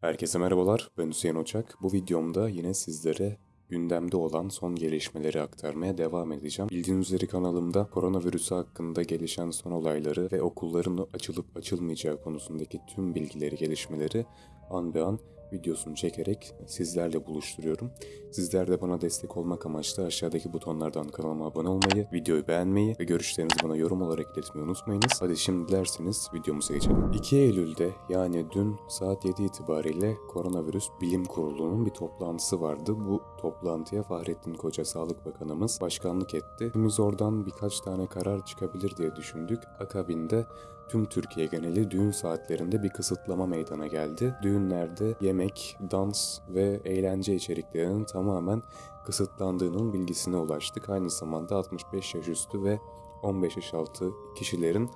Herkese merhabalar, ben Hüseyin Oçak. Bu videomda yine sizlere gündemde olan son gelişmeleri aktarmaya devam edeceğim. Bildiğiniz üzere kanalımda koronavirüsü hakkında gelişen son olayları ve okulların açılıp açılmayacağı konusundaki tüm bilgileri, gelişmeleri an be an videosunu çekerek sizlerle buluşturuyorum. Sizler de bana destek olmak amaçlı aşağıdaki butonlardan kanalıma abone olmayı, videoyu beğenmeyi ve görüşlerinizi bana yorum olarak iletmeyi unutmayınız. Hadi şimdi dilerseniz videomuza geçelim. 2 Eylül'de yani dün saat 7 itibariyle Koronavirüs Bilim Kurulu'nun bir toplantısı vardı. Bu toplantıya Fahrettin Koca Sağlık Bakanımız başkanlık etti. Biz oradan birkaç tane karar çıkabilir diye düşündük. Akabinde tüm Türkiye geneli düğün saatlerinde bir kısıtlama meydana geldi. Düğünlerde yemek, dans ve eğlence içeriklerinin tamamen kısıtlandığının bilgisine ulaştık. Aynı zamanda 65 yaş üstü ve 15 yaş altı kişilerin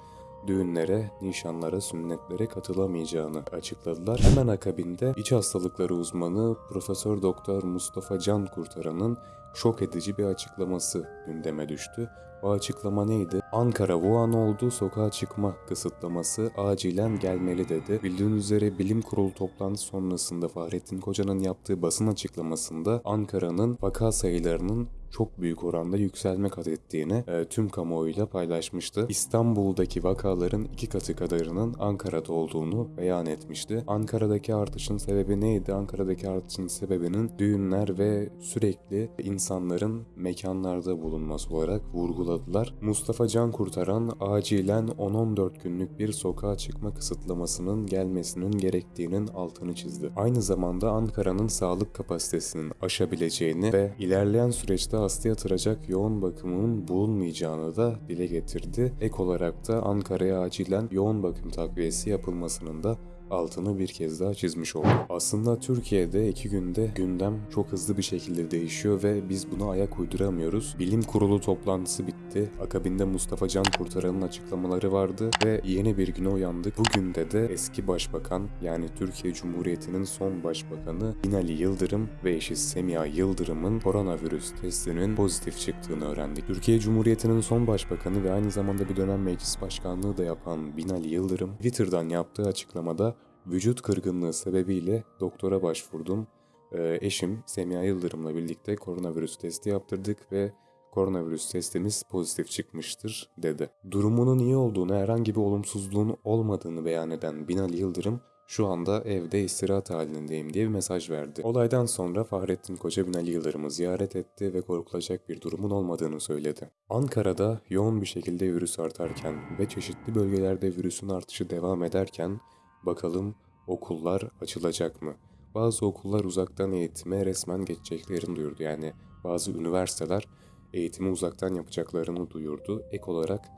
düğünlere, nişanlara, sünnetlere katılamayacağını açıkladılar. Hemen akabinde iç hastalıkları uzmanı Profesör Doktor Mustafa Can Kurtaran'ın şok edici bir açıklaması gündeme düştü. O açıklama neydi? Ankara Wuhan oldu sokağa çıkma kısıtlaması acilen gelmeli dedi. Bildiğiniz üzere bilim kurulu toplantısı sonrasında Fahrettin Koca'nın yaptığı basın açıklamasında Ankara'nın vaka sayılarının çok büyük oranda yükselme kat ettiğini e, tüm kamuoyuyla paylaşmıştı. İstanbul'daki vakaların iki katı kadarının Ankara'da olduğunu beyan etmişti. Ankara'daki artışın sebebi neydi? Ankara'daki artışın sebebinin düğünler ve sürekli insanların mekanlarda bulunması olarak vurguladılar. Mustafa Can Kurtaran acilen 10-14 günlük bir sokağa çıkma kısıtlamasının gelmesinin gerektiğinin altını çizdi. Aynı zamanda Ankara'nın sağlık kapasitesinin aşabileceğini ve ilerleyen süreçte hasta yatıracak yoğun bakımın bulunmayacağını da dile getirdi. Ek olarak da Ankara'ya acilen yoğun bakım takviyesi yapılmasının da altını bir kez daha çizmiş oldu. Aslında Türkiye'de iki günde gündem çok hızlı bir şekilde değişiyor ve biz buna ayak uyduramıyoruz. Bilim kurulu toplantısı bitti. Akabinde Mustafa Can Kurtaran'ın açıklamaları vardı ve yeni bir güne uyandık. Bugün de de eski başbakan yani Türkiye Cumhuriyeti'nin son başbakanı Binali Yıldırım ve eşi Semiha Yıldırım'ın koronavirüs testinin pozitif çıktığını öğrendik. Türkiye Cumhuriyeti'nin son başbakanı ve aynı zamanda bir dönem meclis başkanlığı da yapan Binali Yıldırım Twitter'dan yaptığı açıklamada vücut kırgınlığı sebebiyle doktora başvurdum. Ee, eşim Semiha Yıldırım'la birlikte koronavirüs testi yaptırdık ve koronavirüs testimiz pozitif çıkmıştır dedi. Durumunun iyi olduğunu, herhangi bir olumsuzluğun olmadığını beyan eden Binali Yıldırım şu anda evde istirahat halindeyim diye bir mesaj verdi. Olaydan sonra Fahrettin Koca Binali Yıldırım'ı ziyaret etti ve korkulacak bir durumun olmadığını söyledi. Ankara'da yoğun bir şekilde virüs artarken ve çeşitli bölgelerde virüsün artışı devam ederken Bakalım okullar açılacak mı? Bazı okullar uzaktan eğitime resmen geçeceklerini duyurdu. Yani bazı üniversiteler eğitimi uzaktan yapacaklarını duyurdu. Ek olarak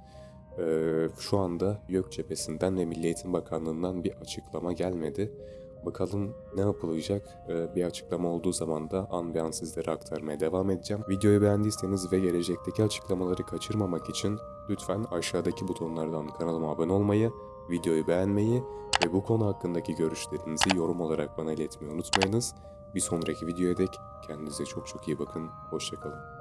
e, şu anda YÖK cephesinden ve Milli Eğitim Bakanlığı'ndan bir açıklama gelmedi. Bakalım ne yapılacak? Bir açıklama olduğu zaman da an be an sizlere aktarmaya devam edeceğim. Videoyu beğendiyseniz ve gelecekteki açıklamaları kaçırmamak için lütfen aşağıdaki butonlardan kanalıma abone olmayı, videoyu beğenmeyi ve bu konu hakkındaki görüşlerinizi yorum olarak bana iletmeyi unutmayınız. Bir sonraki videoya dek kendinize çok çok iyi bakın. Hoşçakalın.